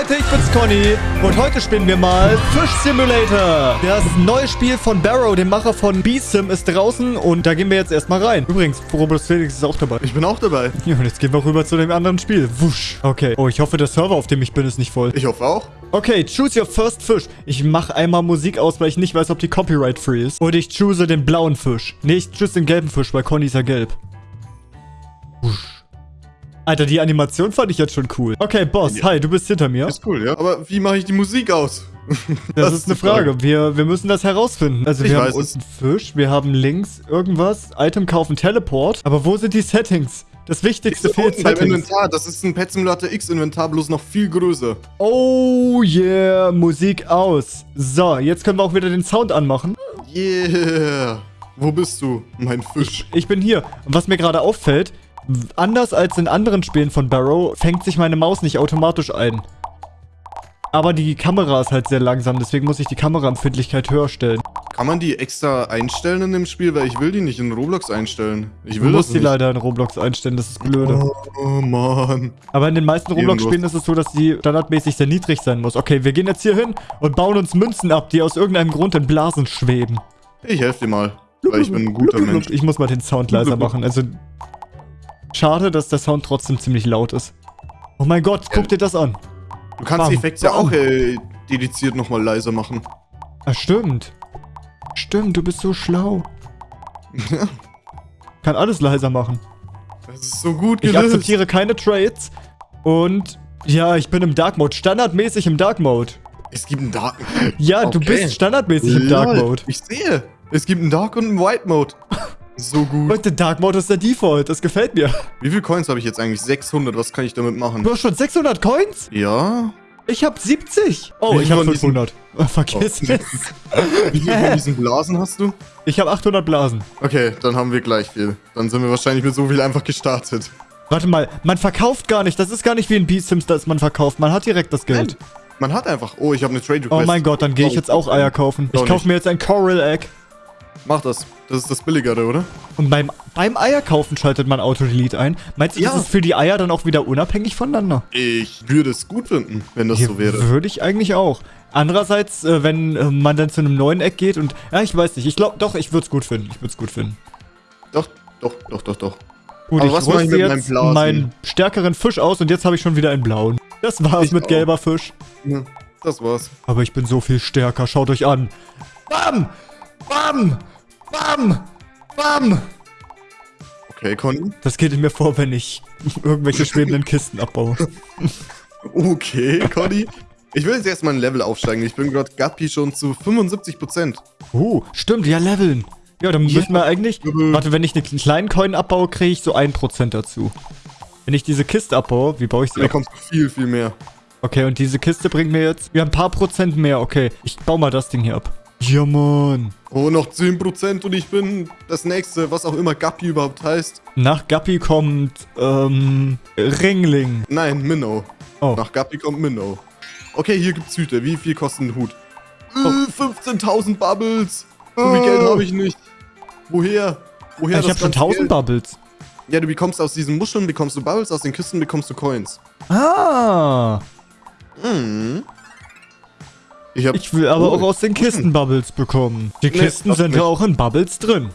Leute, ich bin's Conny und heute spielen wir mal Fish Simulator. Das neue Spiel von Barrow, dem Macher von B-Sim, ist draußen und da gehen wir jetzt erstmal rein. Übrigens, Robert Felix ist auch dabei. Ich bin auch dabei. Ja, und jetzt gehen wir rüber zu dem anderen Spiel. Wusch. Okay. Oh, ich hoffe, der Server, auf dem ich bin, ist nicht voll. Ich hoffe auch. Okay, choose your first fish. Ich mache einmal Musik aus, weil ich nicht weiß, ob die copyright-free ist. Und ich choose den blauen Fisch. Nee, ich choose den gelben Fisch, weil Conny ist ja gelb. Wusch. Alter, die Animation fand ich jetzt schon cool. Okay, Boss, Ja. hi, du bist hinter mir. Ist cool, ja. Aber wie mache ich die Musik aus? Das, ist eine die Frage. Wir, wir müssen das herausfinden. Also Ich wir haben weiß es. unten Fisch, wir haben links irgendwas, Item kaufen, Teleport. Aber wo sind die Settings? Das Wichtigste So, fehlt Settings. Inventar. Das ist ein Pet Simulator X Inventar, bloß noch viel größer. Oh yeah, Musik aus. So, jetzt können wir auch wieder den Sound anmachen. Yeah. Wo bist du, mein Fisch? Ich bin hier. Und was mir gerade auffällt, anders als in anderen Spielen von Barrow, fängt sich meine Maus nicht automatisch ein. Aber die Kamera ist halt sehr langsam, deswegen muss ich die Kameraempfindlichkeit höher stellen. Kann man die extra einstellen in dem Spiel? Weil ich will die nicht in Roblox einstellen. Ich Du will das musst die leider in Roblox einstellen, das ist blöde. Oh, Mann. Aber in den meisten Roblox-Spielen ist es so, dass die standardmäßig sehr niedrig sein muss. Okay, wir gehen jetzt hier hin und bauen uns Münzen ab, die aus irgendeinem Grund in Blasen schweben. Ich helfe dir mal. Weil ich bin ein guter Mensch. Ich muss mal den Sound leiser machen. Also, schade, dass der Sound trotzdem ziemlich laut ist. Oh mein Gott, guck dir das an. Du kannst Bam, die Effekte ja bam. auch äh, dediziert nochmal leiser machen. Ah, stimmt. Stimmt, du bist so schlau. Kann alles leiser machen. Das ist so gut Ich gelöst. akzeptiere keine Trades. Und ja, ich bin im Dark Mode. Standardmäßig im Dark Mode. Es gibt einen Dark Ja, du Okay. bist standardmäßig im Dark Mode. Ich sehe. Es gibt einen Dark und einen White Mode. So gut. Leute, Dark Mode ist der Default. Das gefällt mir. Wie viel Coins habe ich jetzt eigentlich? 600. Was kann ich damit machen? Du hast schon 600 Coins? Ja. Ich hab 70. Oh, Wie ich hab von diesen- 500. Oh, vergiss Oh. es. Wie viel von diesen Blasen hast du? Ich hab 800 Blasen. Okay, dann haben wir gleich viel. Dann sind wir wahrscheinlich mit so viel einfach gestartet. Warte mal, man verkauft gar nicht. Das ist gar nicht wie in B-Sims, dass man verkauft. Man hat direkt das Geld. Man hat einfach. Oh, ich habe eine Trade Oh Request. mein Gott, dann gehe ich jetzt auch Eier kaufen. Ich kaufe mir jetzt ein Coral Egg. Mach das. Das ist das billigere, oder? Und beim, beim Eierkaufen schaltet man Auto-Delete ein. Meinst du, Ja. das ist für die Eier dann auch wieder unabhängig voneinander? Ich würde es gut finden, wenn das so wäre. Würde ich eigentlich auch. Andererseits, äh, wenn äh, man dann zu einem neuen Eck geht und... Ja, ich weiß nicht. Ich glaube, doch, ich würde es gut finden. Ich würde es gut finden. Doch, doch, doch, doch, doch. Gut, Aber ich was ich meinem jetzt Blasen? meinen stärkeren Fisch aus und jetzt habe ich schon wieder einen blauen. Das war's Ich mit auch. gelber Fisch. Ja, das war's. Aber ich bin so viel stärker. Schaut euch an. Bam! Bam! Bam! Bam! Okay, Conny. Das geht in mir vor, wenn ich irgendwelche schwebenden Kisten abbaue. Okay, Conny. Ich will jetzt erstmal ein Level aufsteigen. Ich bin gerade Guppy schon zu 75%. Uh, stimmt, ja, leveln. Ja, dann Ja. müssen wir eigentlich... Warte, wenn ich einen kleinen Coin abbaue, kriege ich so 1% dazu. Wenn ich diese Kiste abbaue, wie baue ich sie Da kommt viel, viel mehr. Okay, und diese Kiste bringt mir jetzt... Ja, ein paar Prozent mehr. Okay, ich baue mal das Ding hier ab. Ja, Mann. Oh, noch 10% und ich bin das nächste, was auch immer Guppy überhaupt heißt. Nach Guppy kommt, ähm, Ringling. Nein, Minnow. Oh. Nach Guppy kommt Minnow. Okay, hier gibt's Hüte. Wie viel kostet ein Hut? Äh, 15.000 Bubbles. So viel Oh. Geld habe ich nicht. Woher? Woher ich habe schon ganze 1000 Geld? Bubbles. Ja, du bekommst aus diesen Muscheln bekommst du Bubbles, aus den Kisten bekommst du Coins. Ah. Mhm. Ich. Ich will aber Oh. auch aus den Kisten Bubbles bekommen. Die Nee, Kisten darfst sind ja auch in Bubbles drin.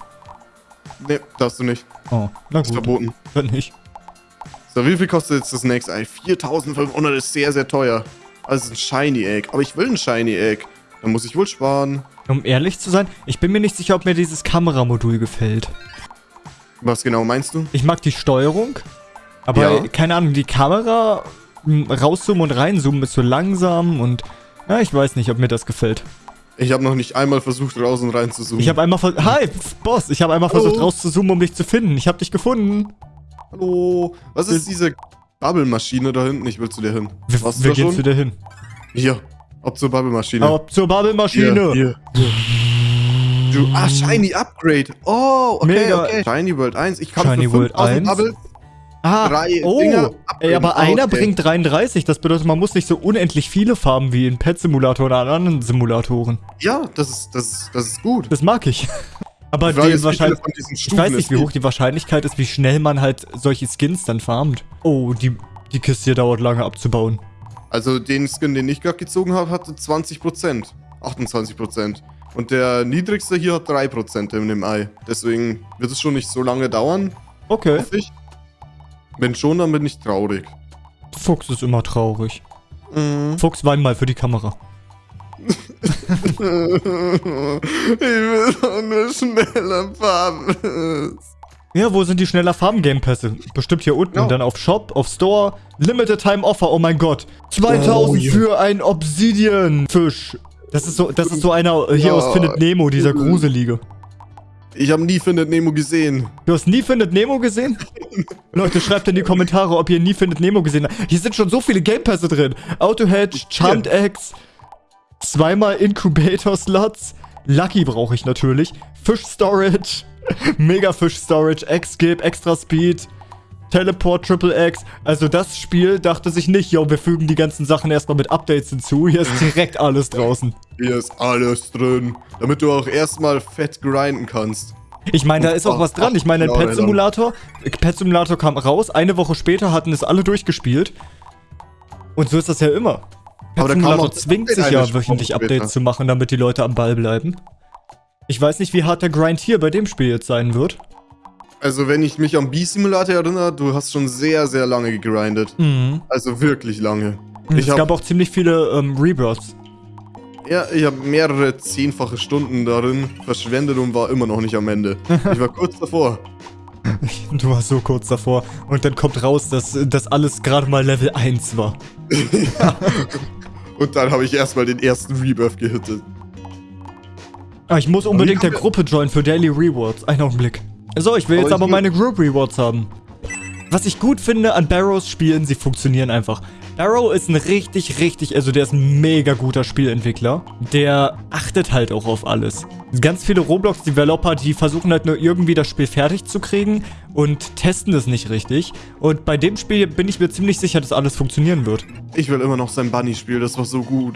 Nee, darfst du nicht. Oh, na Ist gut. verboten. Dann nicht. So, wie viel kostet jetzt das nächste Ei? 4500 ist sehr, sehr teuer. Also ein Shiny Egg. Aber ich will ein Shiny Egg. Dann muss ich wohl sparen. Um ehrlich zu sein, ich bin mir nicht sicher, ob mir dieses Kameramodul gefällt. Was genau meinst du? Ich mag die Steuerung, aber Ja. keine Ahnung, die Kamera rauszoomen und reinzoomen ist so langsam und ja, ich weiß nicht, ob mir das gefällt. Ich habe noch nicht einmal versucht, raus und rein zu zoomen. Ich habe einmal ver Hi, Boss, ich habe einmal Hallo. versucht rauszuzoomen, um dich zu finden. Ich habe dich gefunden. Hallo. Was ist diese Bubble-Maschine da hinten? Ich will zu dir hin. Wir, Warst du wir gehen schon? zu dir hin. Hier. Ob zur Bubble-Maschine. Ab zur Bubble-Maschine. Hier, hier. Du, ah, Shiny Upgrade. Oh, okay, Mega. okay. Shiny World 1. Ich kann Shiny für World 5000 1. Bubbles. Ah, Drei oh, Dinger ey, aber einer Okay. bringt 33. Das bedeutet, man muss nicht so unendlich viele Farben wie in Pet Simulator oder an anderen Simulatoren. Ja, das ist, das ist, das ist gut. Das mag ich. Aber Die ist, wahrscheinlich, ich weiß nicht, wie hoch die Wahrscheinlichkeit ist, wie schnell man halt solche Skins dann farmt. Oh, die, die Kiste hier dauert lange abzubauen. Also den Skin, den ich gerade gezogen habe, hatte 20%. 28%. Und der niedrigste hier hat 3% in dem Ei. Deswegen wird es schon nicht so lange dauern, Okay. hoffe ich. Wenn schon, dann bin ich traurig. Fuchs ist immer traurig. Mhm. Fuchs, wein mal für die Kamera. ich will doch nur schneller fahren. Ja, wo sind die schneller Farben Game Pässe? Bestimmt hier unten. Und dann auf Shop, auf Store. Limited Time Offer, oh mein Gott. 2000 Oh, für ein Obsidian-Fisch. Das ist so, das ist so einer hier Ja. aus Findet Nemo, dieser gruselige. Ich habe nie Findet Nemo gesehen. Du hast nie Findet Nemo gesehen? Leute, schreibt in die Kommentare, ob ihr nie Findet Nemo gesehen habt. Hier sind schon so viele Game Pässe drin. Auto Hedge, Charmed Eggs, zweimal Incubator Slots, Lucky brauche ich natürlich, Fish Storage, Mega Fish Storage, X-Gib, Extra Speed, Teleport Triple X. Also das Spiel dachte sich nicht, yo, wir fügen die ganzen Sachen erstmal mit Updates hinzu. Hier ist direkt alles draußen. Hier ist alles drin. Damit du auch erstmal fett grinden kannst. Ich meine, da ist auch was dran. Ich meine, ein Pet Simulator, Pet Simulator kam raus, eine Woche später hatten es alle durchgespielt. Und so ist das ja immer. Pet Simulator zwingt sich ja wöchentlich. Updates zu machen, damit die Leute am Ball bleiben. Ich weiß nicht, wie hart der Grind hier bei dem Spiel jetzt sein wird. Also wenn ich mich an B-Simulator erinnere, du hast schon sehr, sehr lange gegrindet. Mhm. Also wirklich lange. Ich es hab- gab auch ziemlich viele ähm, Rebirths. Ja, ich habe mehrere zehnfache Stunden darin verschwendet und war immer noch nicht am Ende. Ich war kurz davor. Du warst so kurz davor. Und dann kommt raus, dass das alles gerade mal Level 1 war. Und dann habe ich erstmal den ersten Rebirth gehittet. Ah, ich muss unbedingt der Gruppe joinen für Daily Rewards. Einen Augenblick. So, ich will jetzt aber meine Group Rewards haben. Was ich gut finde an Barrows Spielen, sie funktionieren einfach. Barrow ist ein richtig, richtig, also der ist ein mega guter Spielentwickler. Der achtet halt auch auf alles. Ganz viele Roblox-Developer, die versuchen halt nur irgendwie das Spiel fertig zu kriegen und testen es nicht richtig. Und bei dem Spiel bin ich mir ziemlich sicher, dass alles funktionieren wird. Ich will immer noch sein Bunny-Spiel, das war so gut.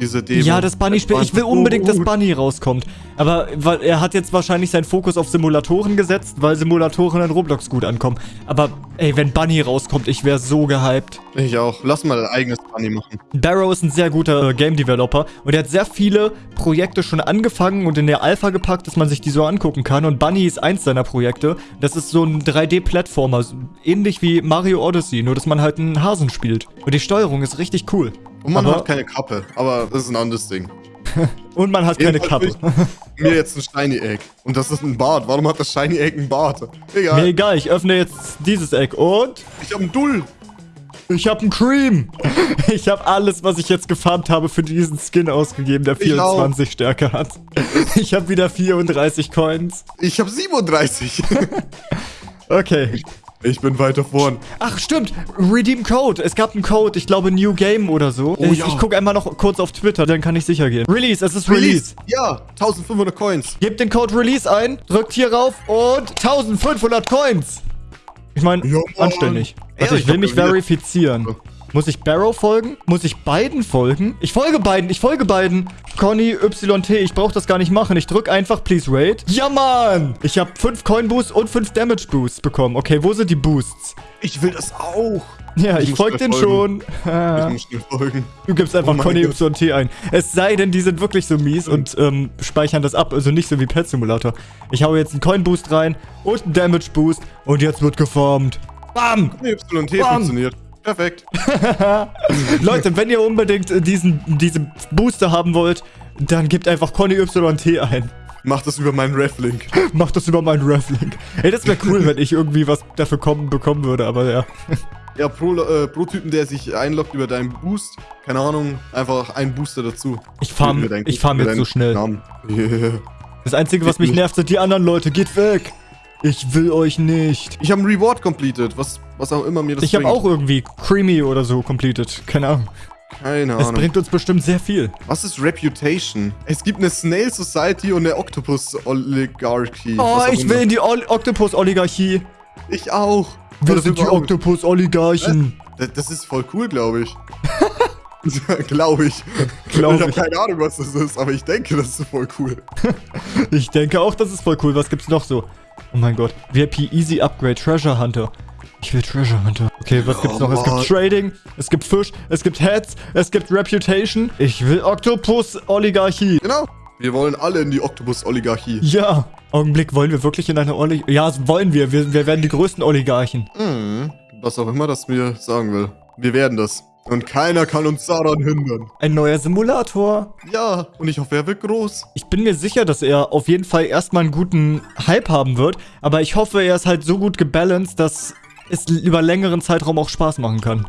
Diese Demo. Ja, das Bunny-Spiel. Ich will unbedingt, dass. Bunny rauskommt. Aber weil er hat jetzt wahrscheinlich seinen Fokus auf Simulatoren gesetzt, weil Simulatoren in Roblox gut ankommen. Aber ey, wenn Bunny rauskommt, ich wäre so gehypt. Ich auch. Lass mal ein eigenes Bunny machen. Barrow ist ein sehr guter äh, Game Developer und er hat sehr viele Projekte schon angefangen und in der Alpha gepackt, dass man sich die so angucken kann. Und Bunny ist eins seiner Projekte. Das ist so ein 3D-Plattformer, so ähnlich wie Mario Odyssey, nur dass man halt einen Hasen spielt. Und die Steuerung ist richtig cool. Und man Aber- hat keine Kappe, aber das ist ein anderes Ding. Und man hat keine Kappe. Jedenfalls will ich Mir jetzt ein Shiny Egg. Und das ist ein Bart. Warum hat das Shiny Egg ein Bart? Egal. Mir egal, ich öffne jetzt dieses Eck und Ich hab einen Dull. ich habe einen Cream. Ich habe alles, was ich jetzt gefarmt habe, für diesen Skin ausgegeben, der Ich auch. 24 Stärke hat. Ich habe wieder 34 Coins. Ich hab 37. Okay. Ich bin weiter vorn. Ach, stimmt. Redeem Code. Es gab einen Code, ich glaube New Game oder so. Oh ich ja. ich gucke einmal noch kurz auf Twitter, dann kann ich sicher gehen. Release, es ist Release. Ja, 1500 Coins. Gebt den Code Release ein, drückt hier rauf und 1500 Coins. Ich meine, anständig. Ja, ich will mich verifizieren. Muss ich Barrow folgen? Muss ich beiden folgen? Ich folge beiden, ich folge beiden. Conny YT, ich brauche das gar nicht machen. Ich drück einfach Please Raid. Ja, Mann! Ich habe 5 Coin Boosts und 5 Damage Boosts bekommen. Okay, wo sind die Boosts? Ich will das auch. Ja, ich, muss folge dir den folgen. schon. Ich muss schnell folgen. Du gibst einfach Oh Conny. YT ein. Es sei denn, die sind wirklich so mies und ähm, speichern das ab. Also nicht so wie Pet Simulator. Ich hau jetzt einen Coin Boost rein und einen Damage Boost und jetzt wird gefarmt. Bam! YT Bam. funktioniert. Perfekt. Leute, wenn ihr unbedingt diesen, diese Booster haben wollt, dann gebt einfach Conny YT ein. Mach das über meinen Ref-Link. Macht das über meinen Reflink. Ey, das wäre cool, wenn ich irgendwie was dafür kommen, bekommen würde, aber ja. Ja, pro, äh, pro Typen, der sich einloggt über deinen Boost, keine Ahnung, einfach ein Booster dazu. Ich farm, farm über jetzt so schnell. Yeah. Das Einzige, was mich nervt, sind die anderen Leute. Geht weg! Ich will euch nicht. Ich habe einen Reward completed, was, was auch immer mir das Ich habe auch irgendwie Creamy oder so completed. Keine Ahnung. Keine Es Ahnung. bringt uns bestimmt sehr viel. Was ist Reputation? Es gibt eine Snail Society und eine Octopus Oligarchy. Oh, ich will in die Ol Octopus-Oligarchie. Ich auch. Wir sind die überhaupt- Octopus-Oligarchen. Das, das ist voll cool, glaube ich. glaube ich. Glaub ich habe keine Ahnung, was das ist, aber ich denke, das ist voll cool. Ich denke auch, das ist voll cool. Was gibt's noch so? Oh mein Gott. VIP Easy Upgrade Treasure Hunter. Ich will Treasure Hunter. Okay, was gibt's noch? Es gibt Trading, es gibt Fisch, es gibt Heads, es gibt Reputation. Ich will Octopus Oligarchie. Genau. Wir wollen alle in die Oktopus-Oligarchie. Ja. Augenblick, wollen wir wirklich in eine Oligarchie? Ja, das wollen wir. wir. Wir werden die größten Oligarchen. Mhm. Was auch immer das mir sagen will. Wir werden das. Und keiner kann uns daran hindern. Ein neuer Simulator. Ja, und ich hoffe, er wird groß. Ich bin mir sicher, dass er auf jeden Fall erstmal einen guten Hype haben wird. Aber ich hoffe, er ist halt so gut gebalanced, dass es über längeren Zeitraum auch Spaß machen kann.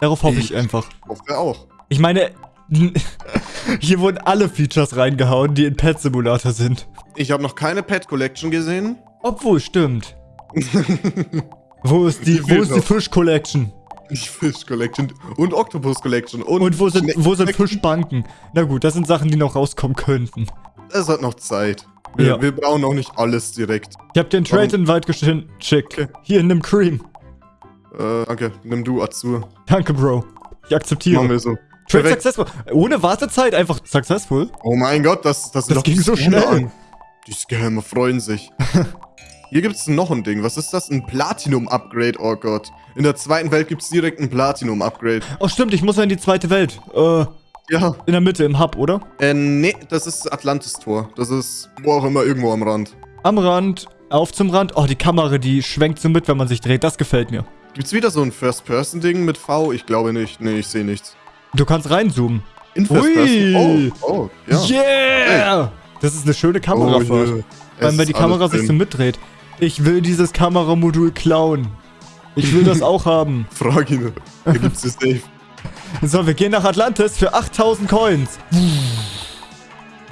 Darauf hoffe ich Ich- einfach. Hoffe er auch. Ich meine, hier wurden alle Features reingehauen, die in Pet Simulator sind. Ich habe noch keine Pet Collection gesehen. Obwohl, stimmt. Wo ist die, Die wo ist die. Fish Collection? Fish Collection und Octopus Collection. Und, Und wo sind, wo sind Fischbanken? Na gut, das sind Sachen, die noch rauskommen könnten. Es hat noch Zeit. Wir, Ja. wir brauchen auch nicht alles direkt. Ich hab den Trade Invite geschickt. Okay. Hier, nimm Cream. Äh, danke. Nimm du Azur. Danke, Bro. Ich akzeptiere. Machen wir so. Trade Perfekt. successful. Ohne Wartezeit einfach successful. Oh mein Gott, das, das, Das ging so schnell. An. Die Scammer freuen sich. Hier gibt es noch ein Ding. Was ist das? Ein Platinum-Upgrade. Oh Gott. In der zweiten Welt gibt es direkt ein Platinum-Upgrade. Oh, stimmt, ich muss ja in die zweite Welt. Äh, Ja. in der Mitte, im Hub, oder? Äh, nee, das ist Atlantis-Tor. Das ist wo auch immer, irgendwo am Rand. Am Rand, auf zum Rand. Oh, die Kamera, die schwenkt so mit, wenn man sich dreht. Das gefällt mir. Gibt's wieder so ein First-Person-Ding mit V? Ich glaube nicht. Nee, ich sehe nichts. Du kannst reinzoomen. In. First-Person? Oh, oh, ja. Yeah! Das ist eine schöne Kamerafahrt. Oh, yeah. Es wenn die Kamera alles sich so drin. mitdreht. Ich will dieses Kameramodul klauen. Ich will das auch haben. Frag ihn. Da gibt's es safe. So, wir gehen nach Atlantis für 8000 Coins.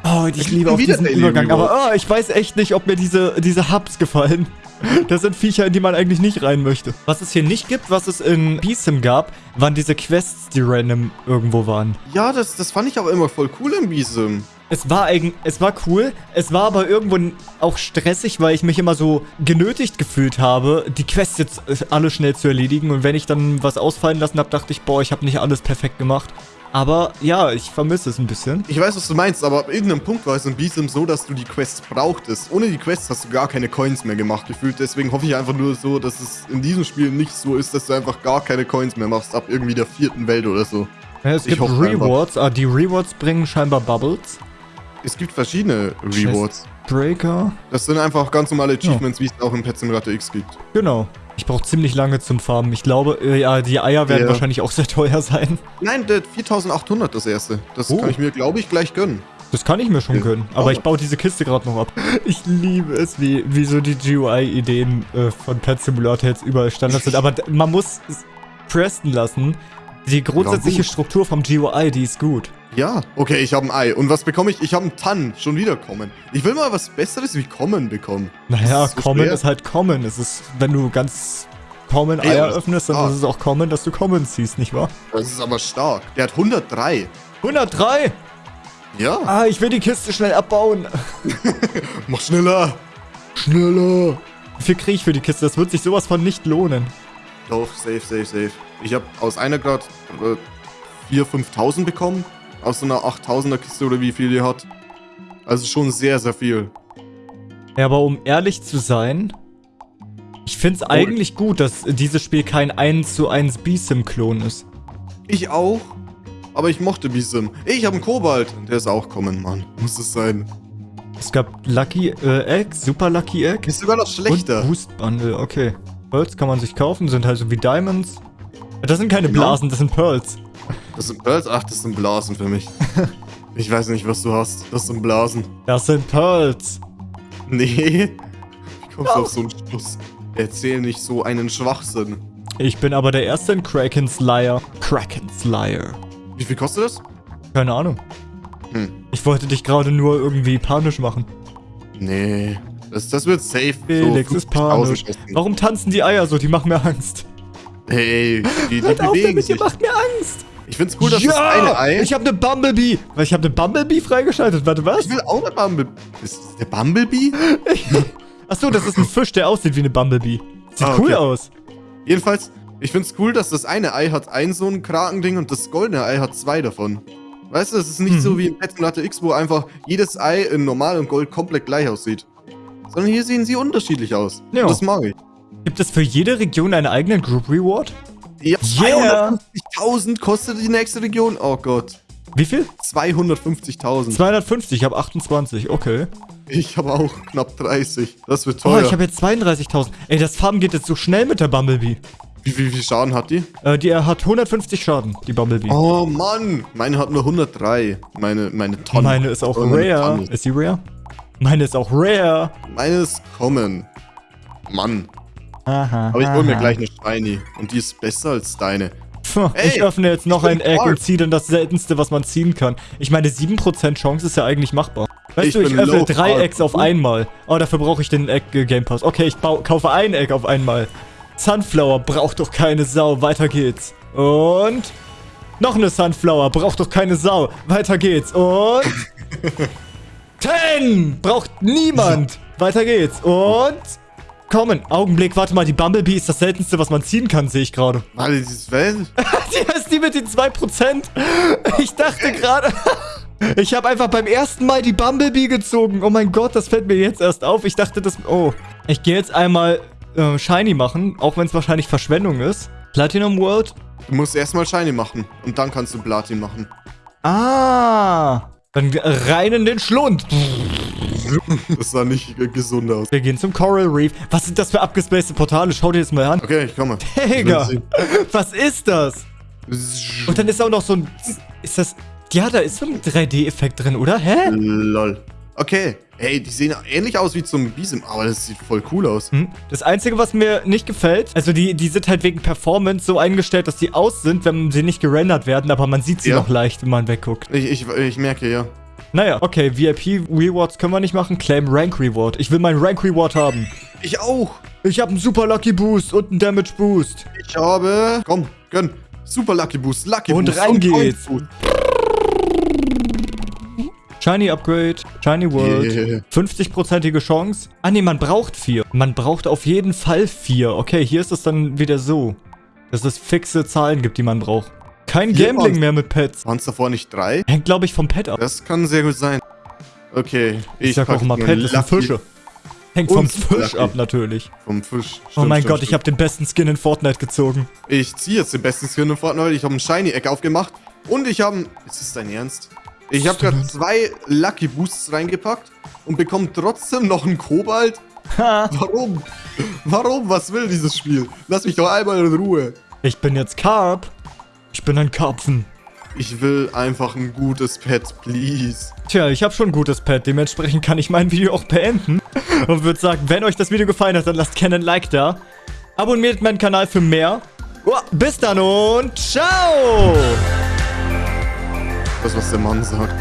Oh, ich kriegt liebe auch wieder diesen Übergang. Aber oh, ich weiß echt nicht, ob mir diese, diese Hubs gefallen. Das sind Viecher, in die man eigentlich nicht rein möchte. Was es hier nicht gibt, was es in BSIM gab, waren diese Quests, die random irgendwo waren. Ja, das, das fand ich aber immer voll cool im Beesim. Es war es war cool, es war aber irgendwo auch stressig, weil ich mich immer so genötigt gefühlt habe, die Quests jetzt äh, alle schnell zu erledigen. Und wenn ich dann was ausfallen lassen habe, dachte ich, boah, ich habe nicht alles perfekt gemacht. Aber ja, ich vermisse es ein bisschen. Ich weiß, was du meinst, aber ab irgendeinem Punkt war es in Beesim so, dass du die Quests brauchtest. Ohne die Quests hast du gar keine Coins mehr gemacht, gefühlt. Deswegen hoffe ich einfach nur so, dass es in diesem Spiel nicht so ist, dass du einfach gar keine Coins mehr machst, ab irgendwie der vierten Welt oder so. Ja, es Ich gibt. Rewards, ah, die Rewards bringen scheinbar Bubbles. Es gibt verschiedene Rewards. Breaker. Das sind einfach ganz normale Achievements, wie es auch in Pet Simulator X gibt. Genau. Ich brauche ziemlich lange zum Farmen. Ich glaube, äh, ja, die Eier werden Ja. wahrscheinlich auch sehr teuer sein. Nein, der 4800 das erste. Das Oh. kann ich mir, glaube ich, gleich gönnen. Das kann ich mir schon Ja. gönnen. Aber Oh. ich baue diese Kiste gerade noch ab. Ich liebe es, wie, wie so die GUI-Ideen äh, von Pet Simulator jetzt überall Standard sind. Aber man muss es presten lassen. Die grundsätzliche. Struktur vom GUI, die ist gut. Ja, okay, ich habe ein Ei. Und was bekomme ich? Ich habe einen Tann. Schon wieder kommen. Ich will mal was Besseres wie kommen bekommen. Naja, ist so Common schwer. ist halt Common. Es ist, wenn du ganz Common Ey, Eier das öffnest, dann ist ist es auch Common, dass du Common ziehst, nicht wahr? Das ist aber stark. Der hat 103. 103! Ja, Ah, ich will die Kiste schnell abbauen. mach schneller. Schneller. Wie viel kriege ich für die Kiste? Das wird sich sowas von nicht lohnen. Doch, safe, safe, safe. Ich habe aus einer Grad äh, 4.000, 5.000 bekommen. Aus so einer 8.000er Kiste oder wie viel die hat. Also schon sehr, sehr viel. Ja, aber um ehrlich zu sein, ich finde es eigentlich gut, dass dieses Spiel kein 1 zu 1 B-Sim-Klon ist. Ich auch. Aber ich mochte Bisim. Ich habe einen Kobalt. Der ist auch kommen, Mann. Muss es sein. Es gab Lucky äh, Egg, Super Lucky Egg Ist sogar noch schlechter. und Boost Bundle, okay. Pearls kann man sich kaufen, sind halt so wie Diamonds. Das sind keine Genau. Blasen, das sind Pearls. Das sind Pearls? Ach, das sind Blasen für mich. ich weiß nicht, was du hast. Das sind Blasen. Das sind Pearls. Nee. Wie kommst du auf so einen Schluss? Erzähl nicht so einen Schwachsinn. Ich bin aber der Erste in Kraken's Liar. Kraken's Liar. Wie viel kostet das? Keine Ahnung. Hm. Ich wollte dich gerade nur irgendwie panisch machen. Nee. Das, das wird safe. Felix so ist 50.000 panisch. Warum tanzen die Eier so? Die machen mir Angst. Hey, die, die Hört auf bewegen damit, ihr sich. macht mir Angst. Ich find's cool, dass das eine Ei... Ich habe eine Bumblebee. Weil ich habe eine Bumblebee freigeschaltet. Warte, was? Ich will auch eine Bumblebee. Ist das der Bumblebee? Achso, das ist ein Fisch, der aussieht wie eine Bumblebee. Sieht Ah, cool okay. aus. Jedenfalls, ich find's cool, dass das eine Ei hat ein so ein Krakending und das goldene Ei hat zwei davon. Weißt du, es ist nicht Mhm. so wie in Pet Simulator X, wo einfach jedes Ei in Normal und Gold komplett gleich aussieht. Sondern hier sehen sie unterschiedlich aus. Ja. Und das mag ich. Gibt es für jede Region einen eigenen Group Reward? Ja, Yeah. 250.000 kostet die nächste Region. Oh Gott. Wie viel? 250.000. 250, ich habe 28, okay. Ich habe auch knapp 30. Das wird Oh, teuer. ich habe jetzt 32.000. Ey, das Farben geht jetzt so schnell mit der Bumblebee. wie, viel Schaden hat die? Äh, die hat 150 Schaden, die Bumblebee. Oh Mann. Meine hat nur 103. Meine, meine Tonne. Meine ist auch Oh, rare. Ist sie rare? Meine ist auch rare. Meine ist kommen. Mann. Aha. Aber ich hol mir gleich eine Shiny. Und die ist besser als deine. Puh, Ich Ey, öffne jetzt noch ich ein Egg und ziehe dann das seltenste, was man ziehen kann. Ich meine, 7% Chance ist ja eigentlich machbar. Weißt Ich du, ich öffne drei Carb. Eggs auf einmal. Oh, dafür brauche ich den Egg äh, Game Pass. Okay, ich kaufe ein Egg auf einmal. Sunflower braucht doch keine Sau. Weiter geht's. Und noch eine Sunflower braucht doch keine Sau. Weiter geht's. Und 10 braucht niemand. Weiter geht's. Und kommen. Augenblick, warte mal, die Bumblebee ist das seltenste, was man ziehen kann, sehe ich gerade. Warte, dieses Welt? Die ist die mit den 2%. Ich dachte gerade... Ich habe einfach beim ersten Mal die Bumblebee gezogen. Oh mein Gott, das fällt mir jetzt erst auf. Ich dachte, das... Oh. Ich gehe jetzt einmal äh, Shiny machen, auch wenn es wahrscheinlich Verschwendung ist. Platinum World. Du musst erstmal Shiny machen. Und dann kannst du Platin machen. Ah. Dann rein in den Schlund. Das sah nicht äh, gesund aus. Wir gehen zum Coral Reef. Was sind das für abgespacede Portale? Schau dir das mal an. Okay, ich komme. Digga. Was ist das? Und dann ist auch noch so ein... Ist das... Ja, da ist so ein 3D-Effekt drin, oder? Hä? Lol. Okay. Hey, die sehen ähnlich aus wie zum Bisem, aber das sieht voll cool aus. Hm? Das Einzige, was mir nicht gefällt, also die, die sind halt wegen Performance so eingestellt, dass die aus sind, wenn sie nicht gerendert werden, aber man sieht sie Ja. noch leicht, wenn man wegguckt. Ich, ich, ich merke, ja. Naja, okay, VIP-Rewards können wir nicht machen. Claim Rank Reward. Ich will meinen Rank Reward haben. Ich auch. Ich habe einen Super Lucky Boost und einen Damage Boost. Ich habe... Komm, gönn. Super Lucky Boost, Lucky Und Boost. rein geht's. Coin Boost. Shiny Upgrade, Shiny World. Yeah. 50%ige Chance. Ah nee, man braucht vier. Man braucht auf jeden Fall vier. Okay, hier ist es dann wieder so, dass es fixe Zahlen gibt, die man braucht. Kein Vier Gambling mehr mit Pets. Waren es davor nicht drei? Hängt, glaube ich, vom Pet ab. Das kann sehr gut sein. Okay, Ich, sag pack auch nur Pet ein Lucky Fische. Hängt vom Fisch ab, natürlich. Vom Fisch. oh Stimmt, mein stimmt, Gott, ich stimmt. habe den besten Skin in Fortnite gezogen. Ich ziehe jetzt den besten Skin in Fortnite. Ich habe ein Shiny Egg aufgemacht. Und ich habe... Ist das dein Ernst? Ich habe gerade zwei Lucky Boosts reingepackt und bekomme trotzdem noch einen Kobalt. Ha, Warum? Warum? Was will dieses Spiel? Lass mich doch einmal in Ruhe. ich bin jetzt Carp. Ich bin ein Karpfen. Ich will einfach ein gutes Pet, please. Tja, ich habe schon ein gutes Pet, dementsprechend kann ich mein Video auch beenden. Und würde sagen, wenn euch das Video gefallen hat, dann lasst gerne ein Like da. Abonniert meinen Kanal für mehr. Bis dann und ciao! Das, was der Mann sagt.